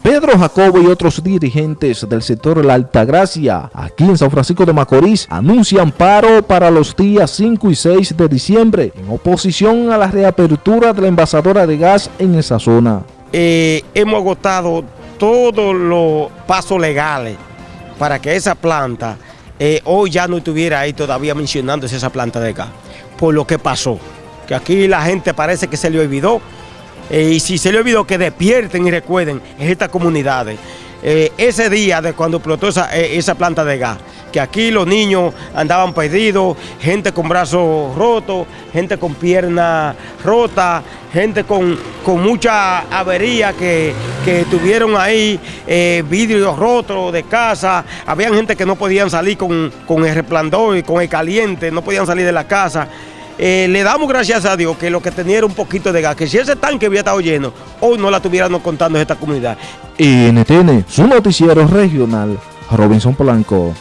Pedro Jacobo y otros dirigentes del sector La Altagracia, aquí en San Francisco de Macorís, anuncian paro para los días 5 y 6 de diciembre, en oposición a la reapertura de la envasadora de gas en esa zona. Eh, hemos agotado todos los pasos legales para que esa planta eh, hoy ya no estuviera ahí todavía mencionándose esa planta de gas, por lo que pasó, que aquí la gente parece que se le olvidó eh, y si se le olvidó que despierten y recuerden en estas comunidades. Eh, ese día de cuando explotó esa, eh, esa, planta de gas, que aquí los niños andaban perdidos, gente con brazos rotos, gente con piernas rotas, gente con, mucha avería que, tuvieron ahí, eh, vidrios rotos de casa, había gente que no podían salir con, con el resplandor y con el caliente, no podían salir de la casa. Eh, le damos gracias a Dios que lo que tenía era un poquito de gas, que si ese tanque había estado lleno, hoy no la tuviéramos contando esta comunidad. NTN, su noticiero regional, Robinson Polanco.